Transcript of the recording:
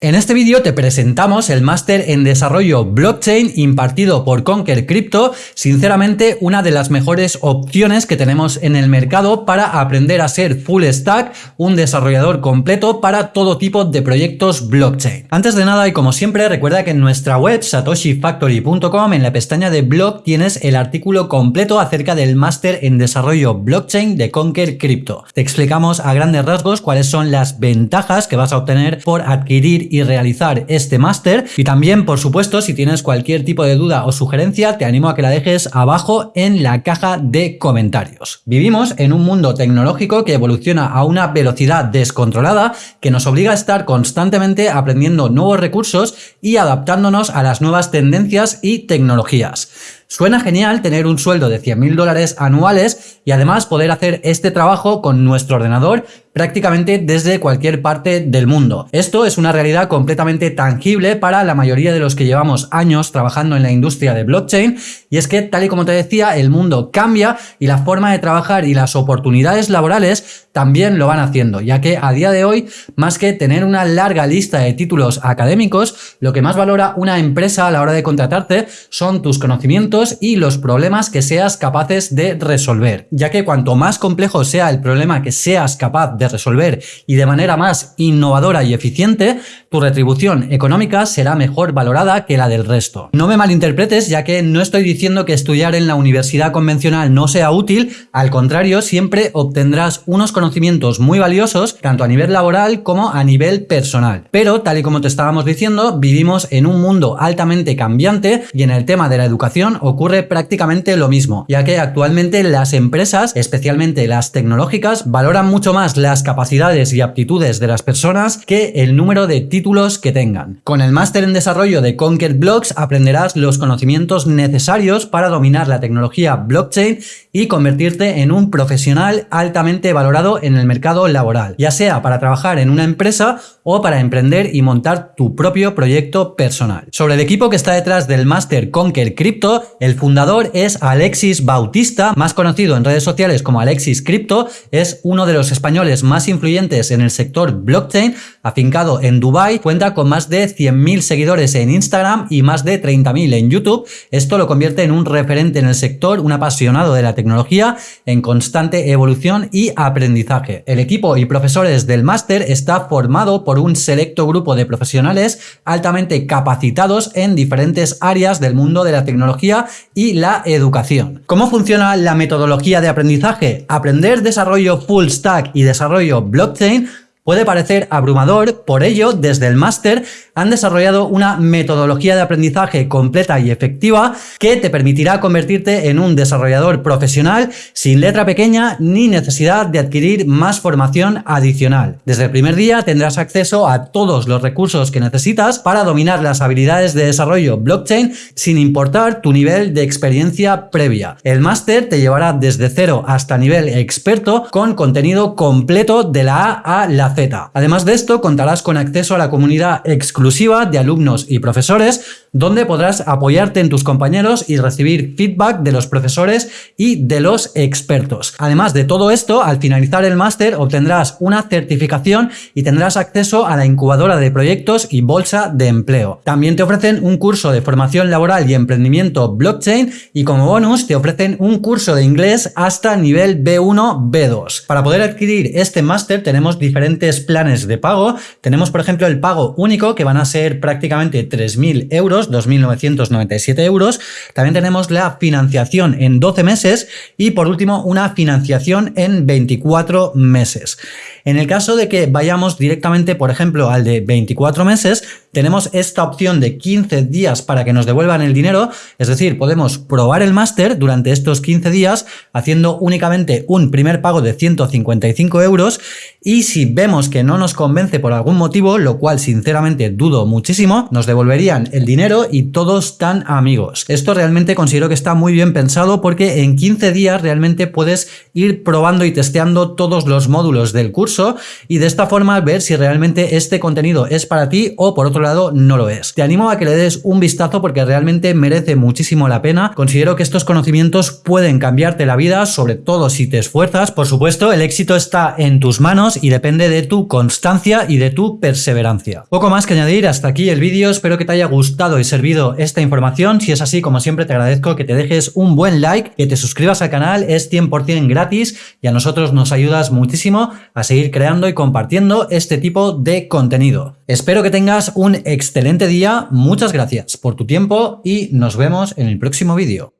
En este vídeo te presentamos el máster en desarrollo blockchain impartido por Conquer Crypto, sinceramente una de las mejores opciones que tenemos en el mercado para aprender a ser full stack, un desarrollador completo para todo tipo de proyectos blockchain. Antes de nada y como siempre recuerda que en nuestra web satoshifactory.com en la pestaña de blog tienes el artículo completo acerca del máster en desarrollo blockchain de Conquer Crypto. Te explicamos a grandes rasgos cuáles son las ventajas que vas a obtener por adquirir y realizar este máster. Y también, por supuesto, si tienes cualquier tipo de duda o sugerencia, te animo a que la dejes abajo en la caja de comentarios. Vivimos en un mundo tecnológico que evoluciona a una velocidad descontrolada que nos obliga a estar constantemente aprendiendo nuevos recursos y adaptándonos a las nuevas tendencias y tecnologías. Suena genial tener un sueldo de 100.000 dólares anuales y además poder hacer este trabajo con nuestro ordenador prácticamente desde cualquier parte del mundo. Esto es una realidad completamente tangible para la mayoría de los que llevamos años trabajando en la industria de blockchain y es que tal y como te decía el mundo cambia y la forma de trabajar y las oportunidades laborales también lo van haciendo ya que a día de hoy más que tener una larga lista de títulos académicos lo que más valora una empresa a la hora de contratarte son tus conocimientos y los problemas que seas capaces de resolver ya que cuanto más complejo sea el problema que seas capaz de resolver y de manera más innovadora y eficiente, tu retribución económica será mejor valorada que la del resto. No me malinterpretes ya que no estoy diciendo que estudiar en la universidad convencional no sea útil, al contrario, siempre obtendrás unos conocimientos muy valiosos tanto a nivel laboral como a nivel personal. Pero, tal y como te estábamos diciendo, vivimos en un mundo altamente cambiante y en el tema de la educación ocurre prácticamente lo mismo, ya que actualmente las empresas, especialmente las tecnológicas, valoran mucho más las capacidades y aptitudes de las personas que el número de títulos que tengan. Con el máster en desarrollo de Conquer Blocks aprenderás los conocimientos necesarios para dominar la tecnología blockchain y convertirte en un profesional altamente valorado en el mercado laboral, ya sea para trabajar en una empresa o para emprender y montar tu propio proyecto personal. Sobre el equipo que está detrás del máster Conquer Crypto, el fundador es Alexis Bautista, más conocido en redes sociales como Alexis Crypto, es uno de los españoles más influyentes en el sector blockchain, afincado en Cuenta con más de 100.000 seguidores en Instagram y más de 30.000 en YouTube. Esto lo convierte en un referente en el sector, un apasionado de la tecnología, en constante evolución y aprendizaje. El equipo y profesores del máster está formado por un selecto grupo de profesionales altamente capacitados en diferentes áreas del mundo de la tecnología y la educación. ¿Cómo funciona la metodología de aprendizaje? Aprender desarrollo full stack y desarrollo blockchain Puede parecer abrumador, por ello, desde el máster han desarrollado una metodología de aprendizaje completa y efectiva que te permitirá convertirte en un desarrollador profesional sin letra pequeña ni necesidad de adquirir más formación adicional. Desde el primer día tendrás acceso a todos los recursos que necesitas para dominar las habilidades de desarrollo blockchain sin importar tu nivel de experiencia previa. El máster te llevará desde cero hasta nivel experto con contenido completo de la A a la Además de esto, contarás con acceso a la comunidad exclusiva de alumnos y profesores, donde podrás apoyarte en tus compañeros y recibir feedback de los profesores y de los expertos. Además de todo esto, al finalizar el máster obtendrás una certificación y tendrás acceso a la incubadora de proyectos y bolsa de empleo. También te ofrecen un curso de formación laboral y emprendimiento blockchain y como bonus te ofrecen un curso de inglés hasta nivel B1, B2. Para poder adquirir este máster tenemos diferentes planes de pago. Tenemos, por ejemplo, el pago único, que van a ser prácticamente 3.000 euros, 2.997 euros. También tenemos la financiación en 12 meses y, por último, una financiación en 24 meses. En el caso de que vayamos directamente, por ejemplo, al de 24 meses, tenemos esta opción de 15 días para que nos devuelvan el dinero, es decir, podemos probar el máster durante estos 15 días haciendo únicamente un primer pago de 155 euros. Y si vemos que no nos convence por algún motivo, lo cual sinceramente dudo muchísimo, nos devolverían el dinero y todos tan amigos. Esto realmente considero que está muy bien pensado porque en 15 días realmente puedes ir probando y testeando todos los módulos del curso y de esta forma ver si realmente este contenido es para ti o por otro lado no lo es. Te animo a que le des un vistazo porque realmente merece muchísimo la pena. Considero que estos conocimientos pueden cambiarte la vida, sobre todo si te esfuerzas. Por supuesto, el éxito está en tus manos y depende de tu constancia y de tu perseverancia. Poco más que añadir, hasta aquí el vídeo. Espero que te haya gustado y servido esta información. Si es así, como siempre, te agradezco que te dejes un buen like, que te suscribas al canal, es 100% gratis y a nosotros nos ayudas muchísimo a creando y compartiendo este tipo de contenido. Espero que tengas un excelente día, muchas gracias por tu tiempo y nos vemos en el próximo vídeo.